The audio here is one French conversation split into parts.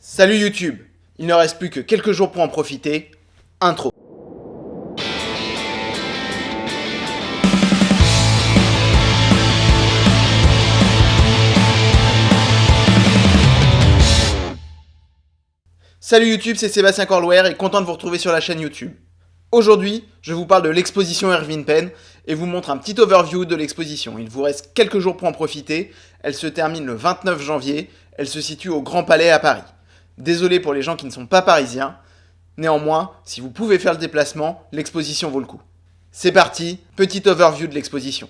Salut YouTube Il ne reste plus que quelques jours pour en profiter. Intro. Salut YouTube, c'est Sébastien Corlouer et content de vous retrouver sur la chaîne YouTube. Aujourd'hui, je vous parle de l'exposition Erwin Penn et vous montre un petit overview de l'exposition. Il vous reste quelques jours pour en profiter. Elle se termine le 29 janvier. Elle se situe au Grand Palais à Paris. Désolé pour les gens qui ne sont pas parisiens. Néanmoins, si vous pouvez faire le déplacement, l'exposition vaut le coup. C'est parti, petit overview de l'exposition.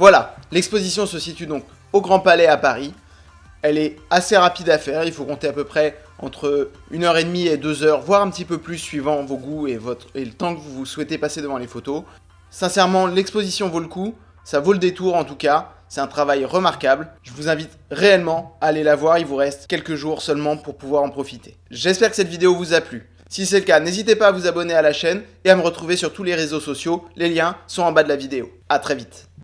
Voilà, l'exposition se situe donc au Grand Palais à Paris. Elle est assez rapide à faire, il faut compter à peu près entre 1h30 et 2h, voire un petit peu plus suivant vos goûts et, votre, le temps que vous souhaitez passer devant les photos. Sincèrement, l'exposition vaut le coup, ça vaut le détour en tout cas, c'est un travail remarquable. Je vous invite réellement à aller la voir, il vous reste quelques jours seulement pour pouvoir en profiter. J'espère que cette vidéo vous a plu. Si c'est le cas, n'hésitez pas à vous abonner à la chaîne et à me retrouver sur tous les réseaux sociaux, les liens sont en bas de la vidéo. A très vite